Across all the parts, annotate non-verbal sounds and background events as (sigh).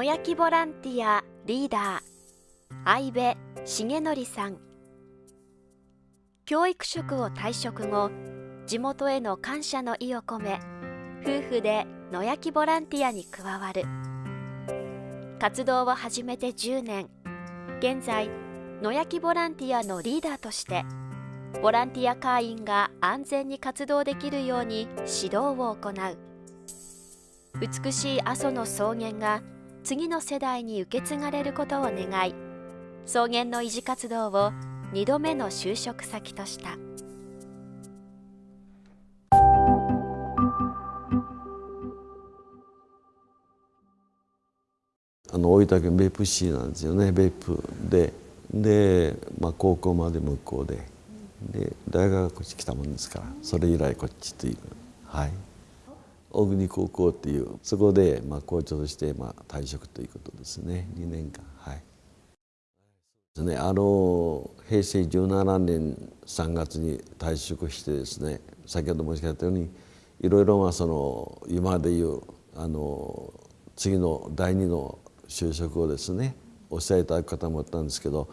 野焼きボランティアリーダー相部重則さん。教育職を退職後地元への感謝の意を込め夫婦で野焼きボランティアに加わる。活動を始めて10年。現在野焼きボランティアのリーダーとしてボランティア会員が安全に活動できるように指導を行う。美しい阿蘇の草原が次の世代に受け継がれることを願い草原の維持活動を2度目の就職先とした。あの大分県別府市なんですよね別府で。で、まあ、高校まで向こうで。で大学はこっち来たもんですからそれ以来こっちという。はい。小国高校っていうそこでまあ校長としてまあ退職ということですね。2年間はい。ですねあの平成17年3月に退職してですね先ほど申し上げたようにいろいろまあその今でいうあの次の第二の就職をですねおっしゃいただく方もいたんですけど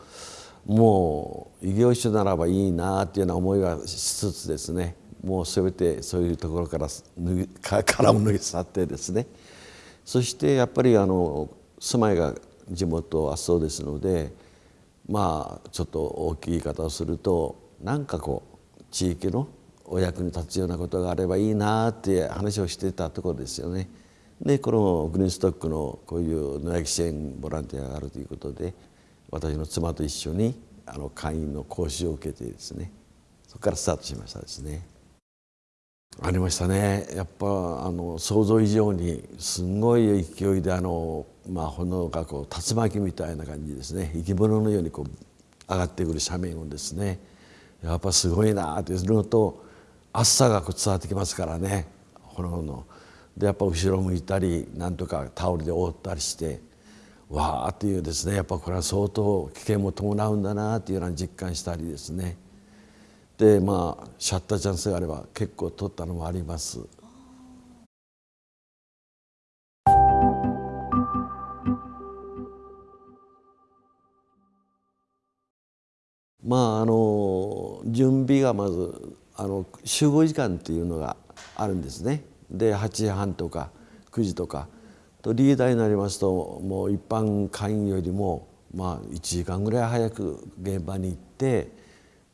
もう異業種ならばいいなっていうような思いがしつつですねもう全てそういうところから脱ぎ殻を脱ぎ去ってですねそしてやっぱりあの住まいが地元はそうですのでまあちょっと大きい言い方をするとなんかこう地域のお役に立つようなことがあればいいなって話をしてたところですよね。でこのグリーンストックのこういう野焼き支援ボランティアがあるということで私の妻と一緒にあの会員の講習を受けてですねそこからスタートしましたですね。ありましたね。やっぱあの想像以上にすごい勢いであの、まあ、炎がこう竜巻みたいな感じですね。生き物のようにこう上がってくる斜面をですね。やっぱすごいなっていうのと暑さがこう伝わってきますからね。炎の。でやっぱ後ろ向いたりなんとかタオルで覆ったりしてわーっていうですね。やっぱこれは相当危険も伴うんだなっていうような実感したりですね。でまあシャッターチャンスがあれば結構取ったのもあります。まああの準備がまずあの集合時間っていうのがあるんですね。で8時半とか9時とかとリーダーになりますともう一般会員よりもまあ1時間ぐらい早く現場に行って、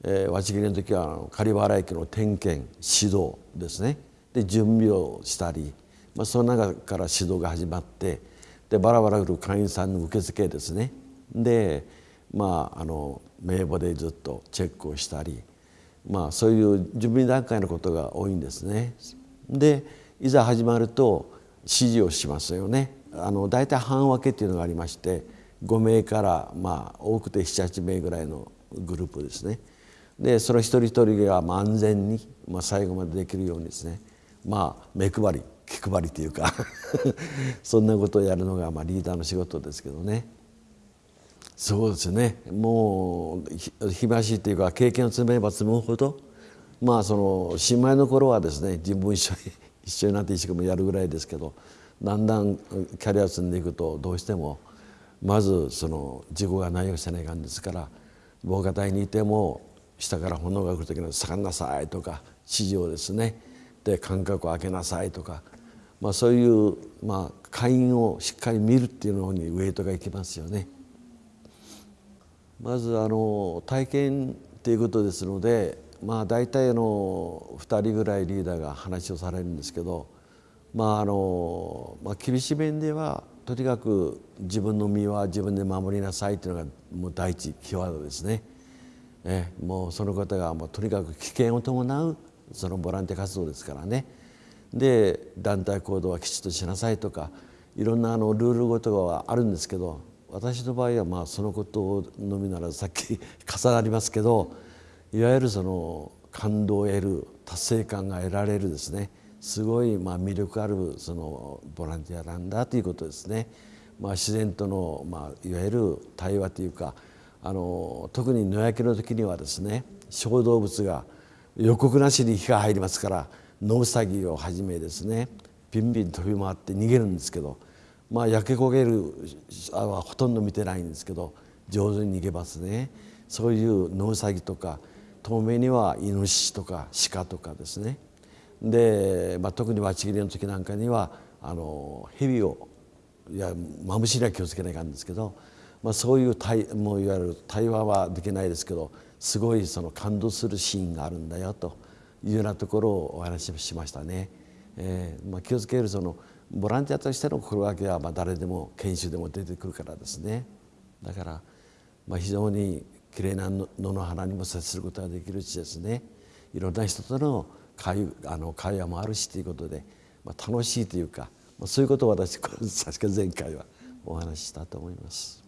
えー、わち切りの時は狩原駅の点検指導ですねで準備をしたり、まあ、その中から指導が始まってでバラバラ来る会員さんの受付ですねでまああの名簿でずっとチェックをしたりまあそういう準備段階のことが多いんですね。でいざ始まると指示をしますよね。あの大体半分けっていうのがありまして5名からまあ多くて78名ぐらいのグループですね。でその一人一人が安全に、まあ、最後までできるようにですねまあ目配り気配りというか (laughs) そんなことをやるのがまあリーダーの仕事ですけどね。そうですねもう日増しっていうか経験を積めば積むほどまあその新米の頃はですね自分一緒に (laughs) 一緒になって一生懸命やるぐらいですけどだんだんキャリアを積んでいくとどうしてもまずその事故がないようにせないかんですから防火帯にいても下から炎が来る時に「下がんなさい」とか指示をですねで間隔を空けなさいとか、まあ、そういう、まあ、会員をしっかり見るっていうのにウェイトがいきますよね。まずあの体験っていうことですのでまあ大体の2人ぐらいリーダーが話をされるんですけどまああの、まあ、厳しい面ではとにかく自分の身は自分で守りなさいというのがもう第一キーワードですね。えもうその方がもうとにかく危険を伴うそのボランティア活動ですからね。で団体行動はきちっとしなさいとかいろんなあのルールごとがあるんですけど私の場合はまあそのことのみならずさっき (laughs) 重なりますけどいわゆるその感動を得る達成感が得られるですねすごいまあ魅力あるそのボランティアなんだということですね。まあ、自然との、まあ、いわゆる対話というかあの特に野焼きの時にはですね小動物が予告なしに火が入りますから野ウサギをはじめですねピンピン飛び回って逃げるんですけどまあ焼け焦げるはほとんど見てないんですけど上手に逃げますね。そういう野ウサギとか遠目にはイノシシとか鹿とかですね。で、まあ、特にわち切りの時なんかにはあの蛇をいやマムシには気をつけないかんですけど、まあ、そういう対もういわゆる対話はできないですけどすごいその感動するシーンがあるんだよというようなところをお話ししましたね。えーまあ、気をつけるそのボランティアとしての心がけはまあ誰でも研修でも出てくるからですねだからまあ非常にきれいな野の花にも接することができるしですねいろんな人との会あの会話もあるしということで、まあ、楽しいというか、まあ、そういうことを私確か前回はお話ししたと思います。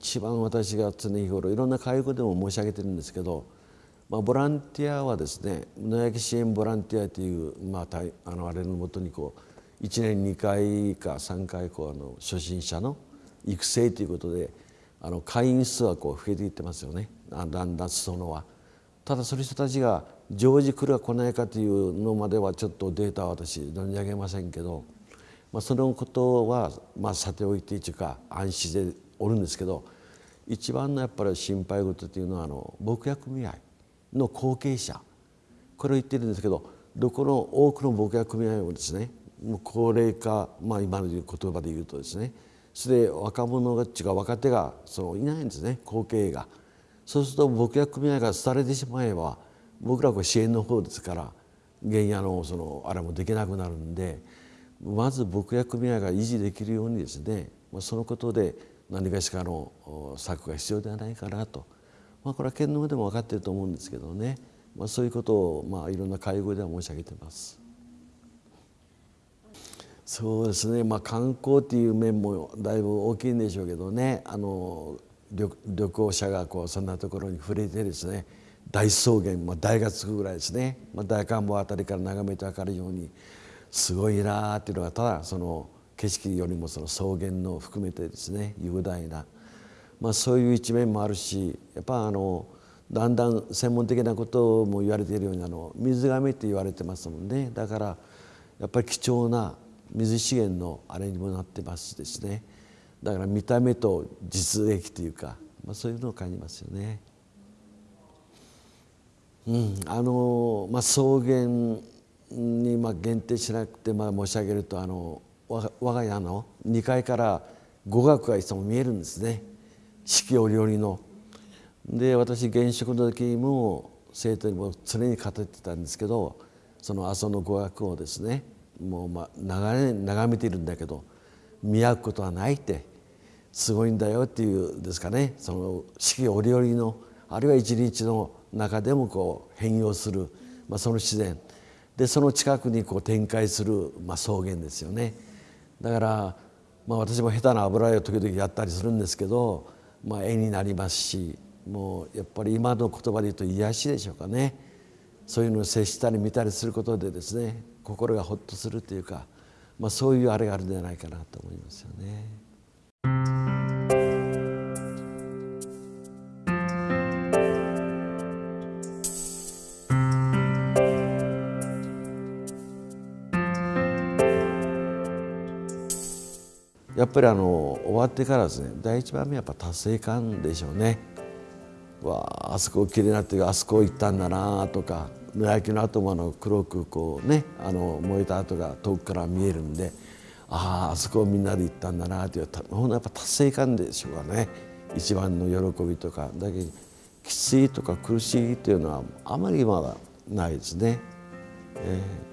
一番私が常日頃いろんな介護でも申し上げてるんですけど、まあ、ボランティアはですね野焼き支援ボランティアという、まあ、あのあれのもとにこう1年2回か3回こうあの初心者の育成ということであの会員数はこう増えていってますよねだんだん裾野は。ただその人たちが常時来るか来ないかというのまではちょっとデータは私存じ上げませんけど、まあ、そのことはまあさておいてというか安心でおるんですけど一番のやっぱり心配事というのはあの牧薬組合の後継者これを言ってるんですけどどこの多くの牧薬組合もですねもう高齢化、まあ、今の言葉で言うとですねそれで若者が違う若手がそのいないんですね後継が。そうすると牧薬組合が廃れてしまえば僕らは支援の方ですから原野のそのあれもできなくなるんでまず牧薬組合が維持できるようにですねそのことで何かしかの策が必要ではないかなと、まあ、これは県の上でも分かっていると思うんですけどね、まあ、そういうことを、まあ、いろんな会合では申し上げてます。そうですね、まあ、観光っていう面もだいぶ大きいんでしょうけどね。あの旅旅行者がこうそんなところに触れてですね。大草原、まあ、大がつくぐらいですね、まあ、大観望あたりから眺めて分かるようにすごいなっていうのがただその景色よりもその草原の含めてですね雄大な、まあ、そういう一面もあるしやっぱあのだんだん専門的なことも言われているようにあの水がめって言われてますもんね。だからやっぱり貴重な水資源のあれにもなってますしですね。だから見た目と実益というか、まあ、そういうのを感じますよね。うん、あのまあ、草原にまあ限定しなくてまあ申し上げるとあの我が家の2階から語学がいつも見えるんですね四季折々の。で私現職の時も生徒にも常に語ってたんですけどその阿蘇の語学をですねもうまあ長年眺めているんだけど見合うことはないってすごいんだよっていうですかねその四季折々のあるいは一日の中でもこう変容する、まあ、その自然でその近くにこう展開する、まあ、草原ですよね。だから、まあ、私も下手な油絵を時々やったりするんですけど、まあ、絵になりますしもうやっぱり今の言葉で言うと癒しでしょうかねそういうのを接したり見たりすることでですね心がほっとするというか、まあ、そういうあれがあるんじゃないかなと思いますよね。やっぱりあの終わってからですね第一番目はやっぱ達成感でしょうね。わああそこきれいなってあそこ行ったんだなとか野焼きの後もあの黒くこうねあの燃えた跡が遠くから見えるんであああそこみんなで行ったんだなというほんやっぱ達成感でしょうかね一番の喜びとかだけどきついとか苦しいというのはあまりまだないですね。えー